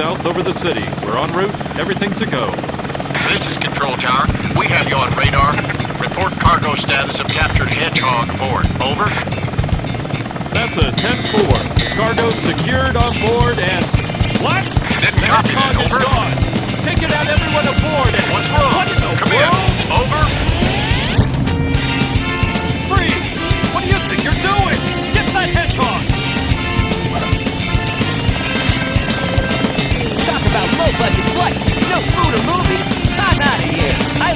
south over the city. We're en route. Everything's a go. This is Control Tower. We have you on radar. Report cargo status of captured Hedgehog aboard. Over. That's a 10-4. Cargo secured on board and... What? Didn't The copy that. Hedgehog is gone. He's taken out everyone aboard and... What's wrong? What in the Come world? in. Low-budget no food or movies. I'm out of here. I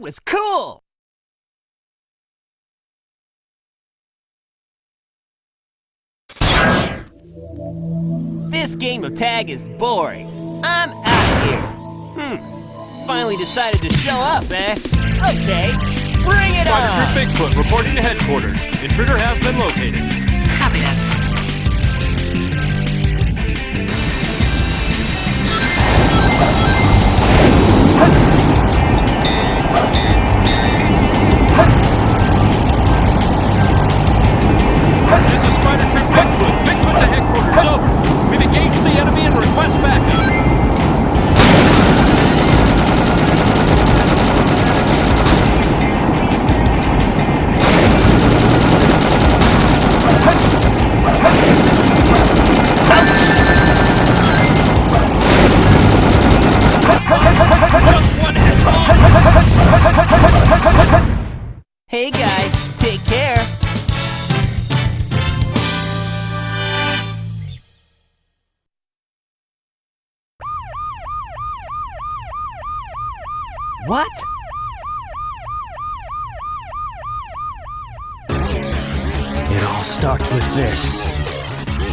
That was cool! This game of tag is boring. I'm out of here. Hmm. Finally decided to show up, eh? Okay. Bring it on! Troop Bigfoot reporting to headquarters. Intruder has been located. Hey guys, take care. What? It all starts with this.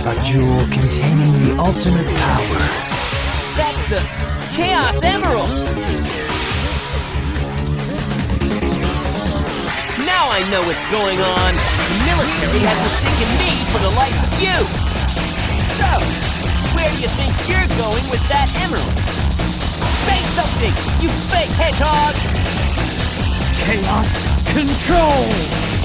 A jewel containing the ultimate power. That's the Chaos Emerald! Now I know what's going on. The military has mistaken me for the likes of you. So, where do you think you're going with that emerald? Say something, you fake hedgehog! Chaos control!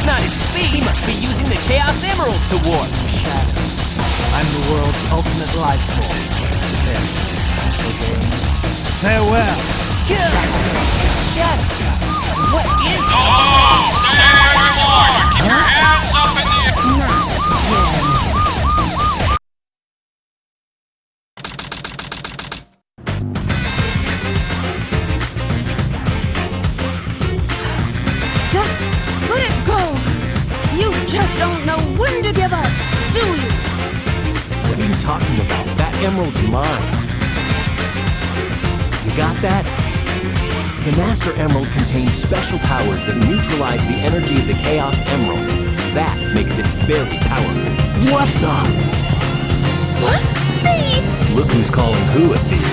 Hey, it's not his speed. He must be using the Chaos Emerald to warp. Shadow. I'm the world's ultimate life form. There. Games. Farewell. Shadow, what is Oh, The Master Emerald contains special powers that neutralize the energy of the Chaos Emerald. That makes it very powerful. What the? What? Thief? Look who's calling who a thief.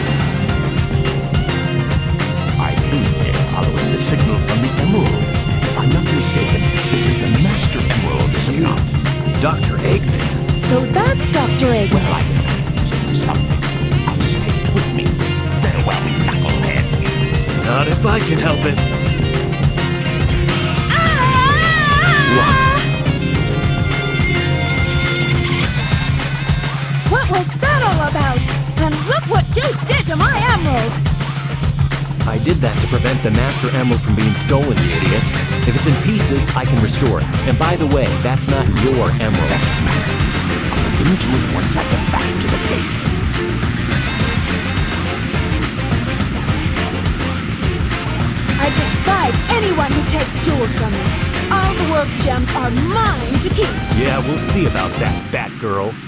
I believe they're following the signal from the emerald. If I'm not mistaken, this is the Master Emerald, is it not? Dr. Eggman. So that's Dr. Eggman. Well, I guess I something. Not if I can help it. What was that all about? And look what you did to my emerald! I did that to prevent the Master Emerald from being stolen, you idiot. If it's in pieces, I can restore it. And by the way, that's not your emerald. Doesn't matter. I'll look into it once I get back to the base. I anyone who takes jewels from me. All the world's gems are mine to keep. Yeah, we'll see about that, Batgirl.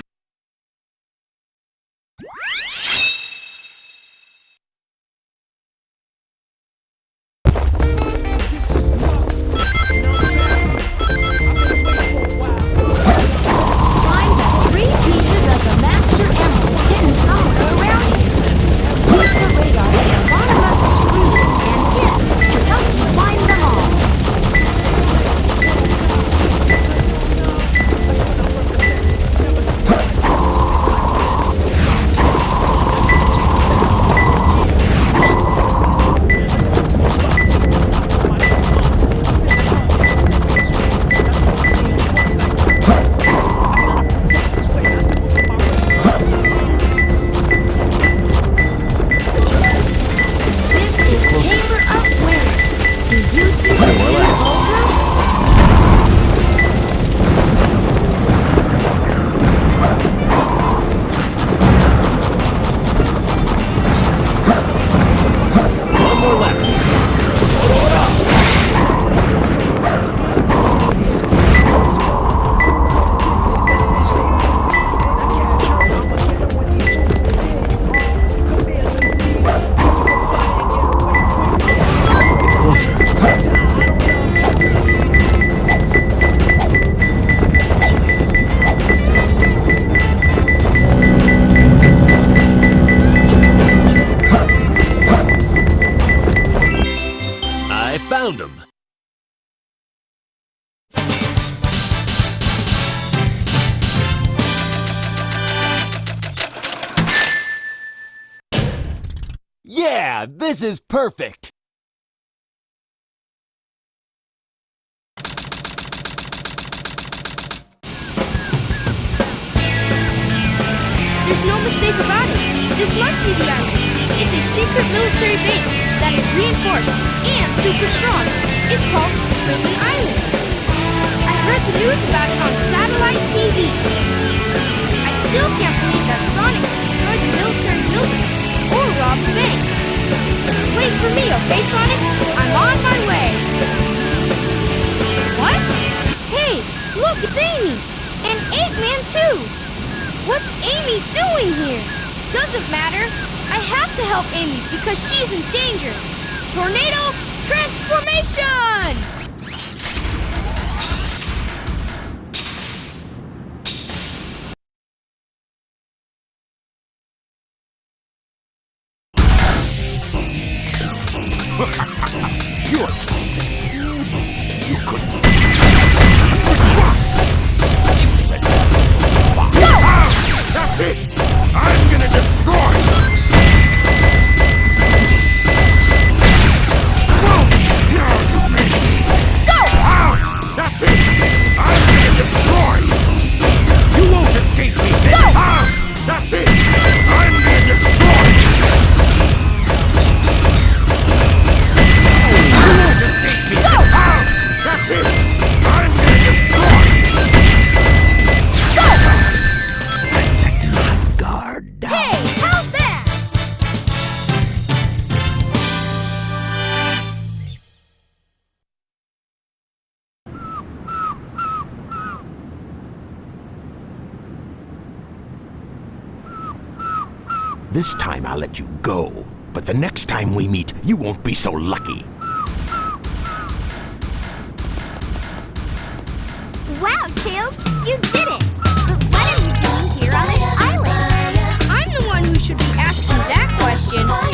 Perfect! There's no mistake about it. This must be the island. It's a secret military base that is reinforced and super strong. It's called Prison Island. I heard the news about it on satellite TV. I still can't believe that Sonic destroyed the military building or robbed the bank. Wait for me, okay, Sonic? I'm on my way. What? Hey, look, it's Amy! And Eggman, too! What's Amy doing here? Doesn't matter. I have to help Amy because she's in danger. Tornado transformation! Let you go. But the next time we meet, you won't be so lucky. Wow, Tails, you did it! But what are you doing here on this island? I'm the one who should be asking that question.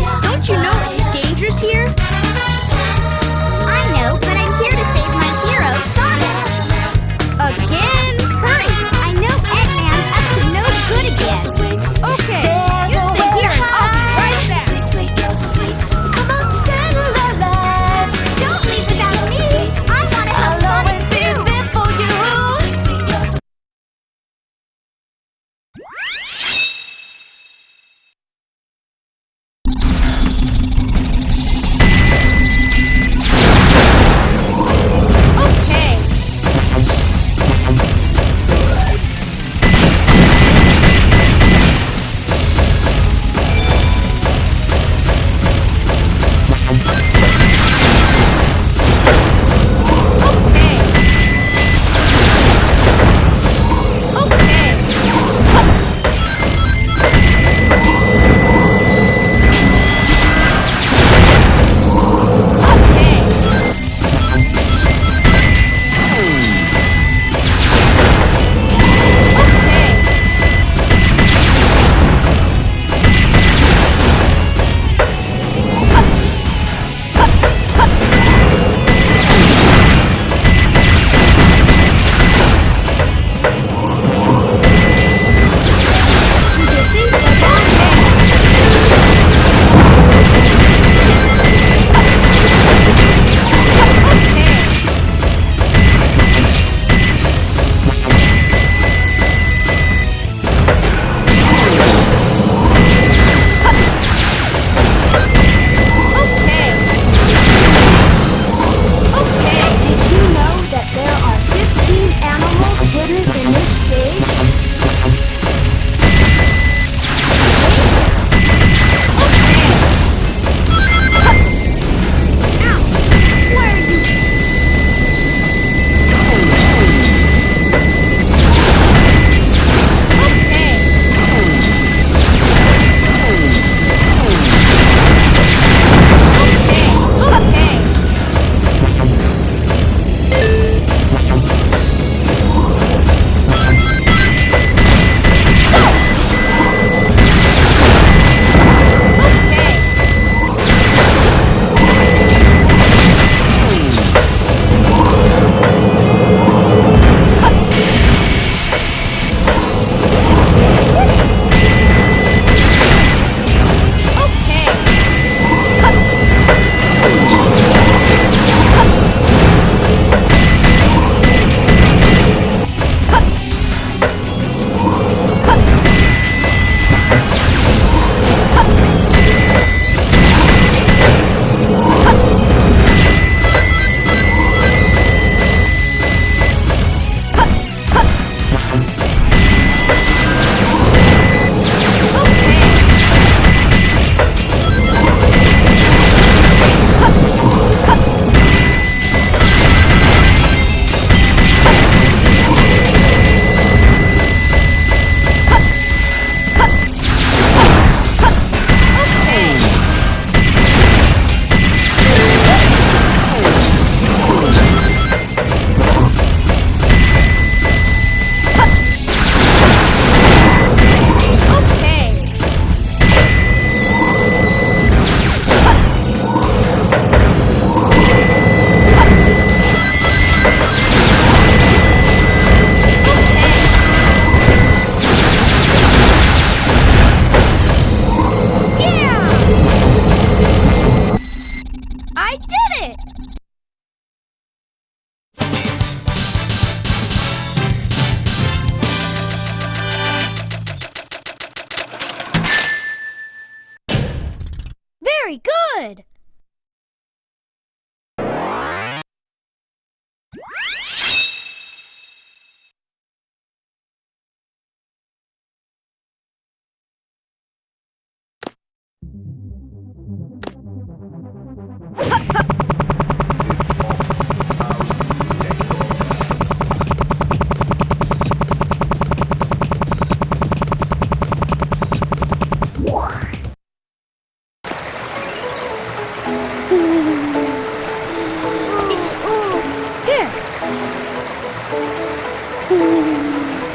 Everything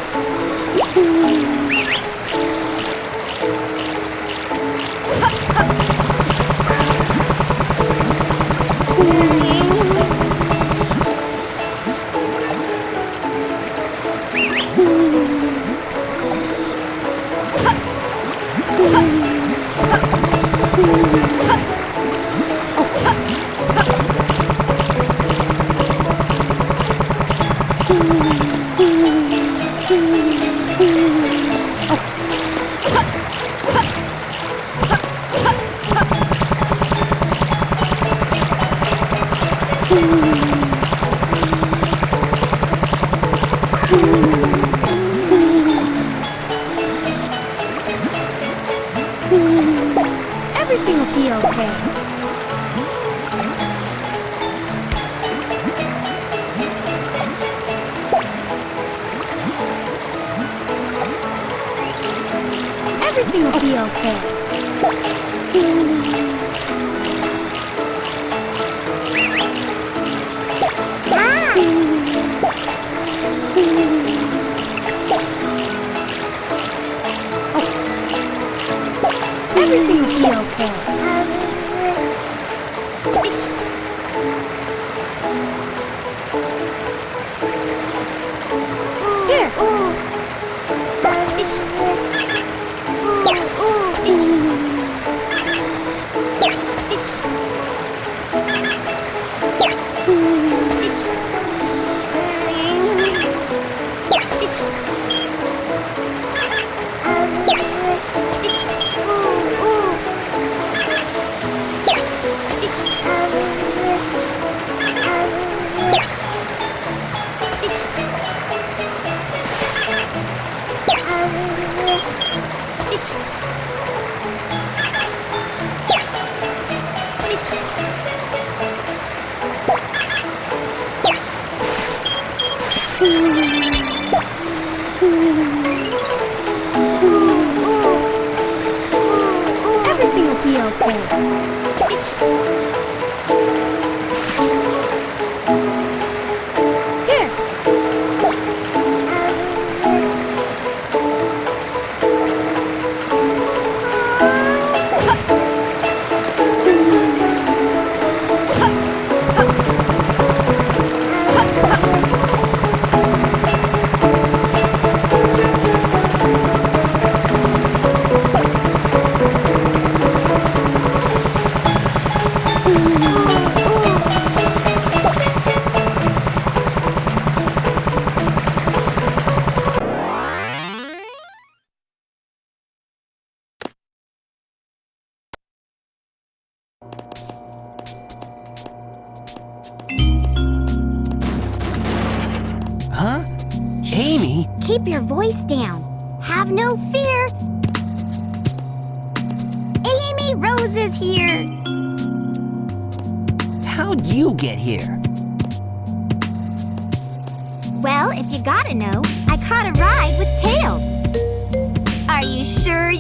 Everything will be okay. Here.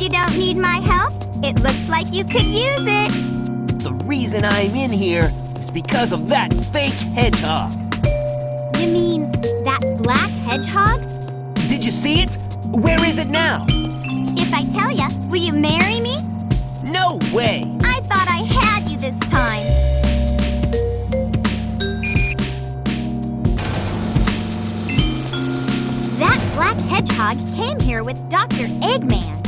You don't need my help? It looks like you could use it. The reason I'm in here is because of that fake hedgehog. You mean that black hedgehog? Did you see it? Where is it now? If I tell you, will you marry me? No way! I thought I had you this time. That black hedgehog came here with Dr. Eggman.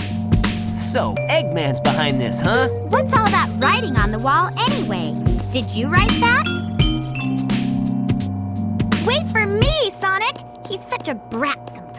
So, Eggman's behind this, huh? What's all that writing on the wall anyway? Did you write that? Wait for me, Sonic! He's such a brat sometimes.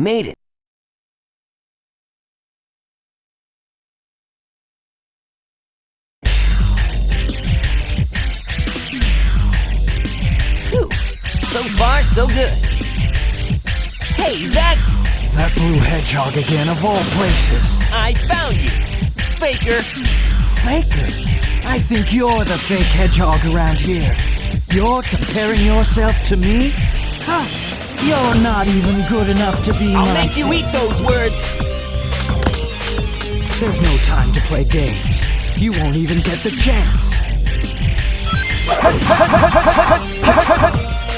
Made it. Phew. So far, so good. Hey, that's... That blue hedgehog again, of all places. I found you! Faker! Faker? I think you're the fake hedgehog around here. You're comparing yourself to me? Huh? You're not even good enough to be I'll my make you eat those words! There's no time to play games. You won't even get the chance.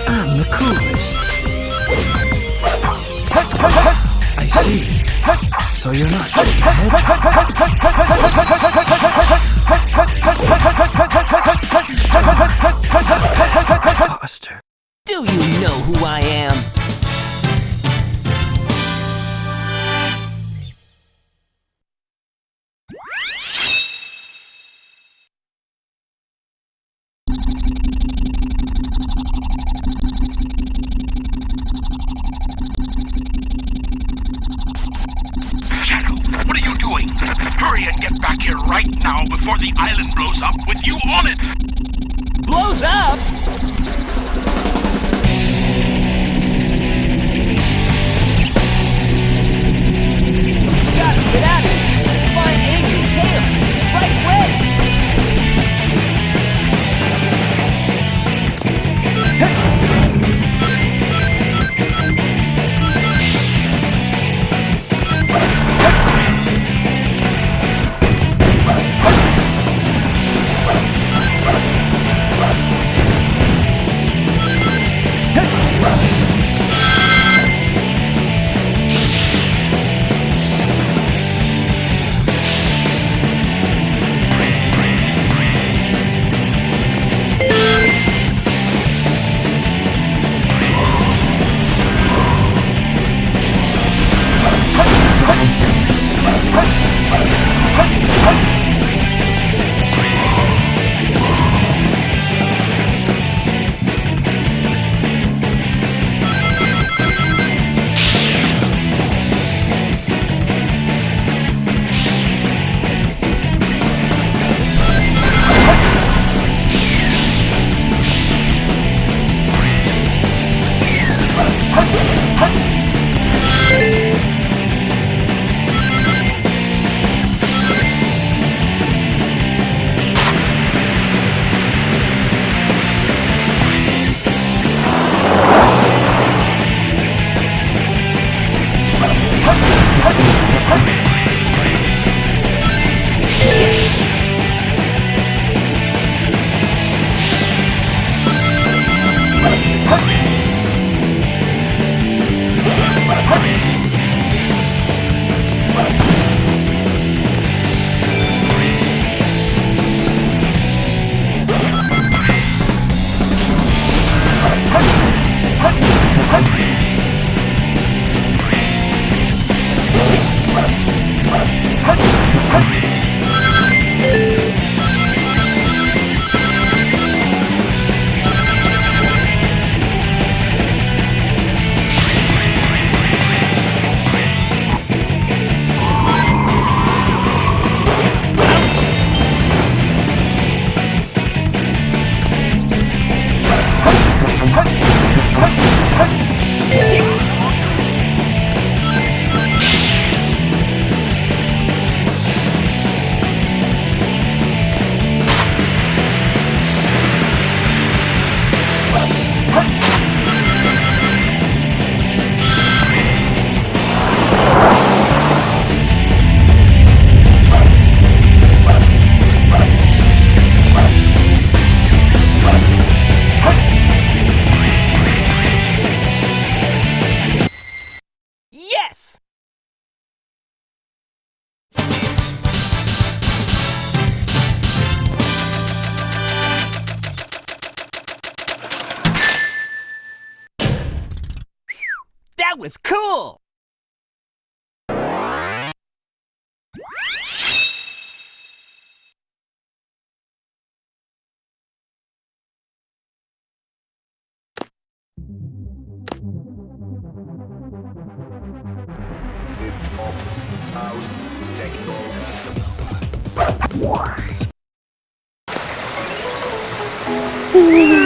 I'm the coolest. I see. So you're not just a head imposter. Do you know who I am? Shadow, what are you doing? Hurry and get back here right now before the island blows up with you on it! Blows up? Gotta is cool!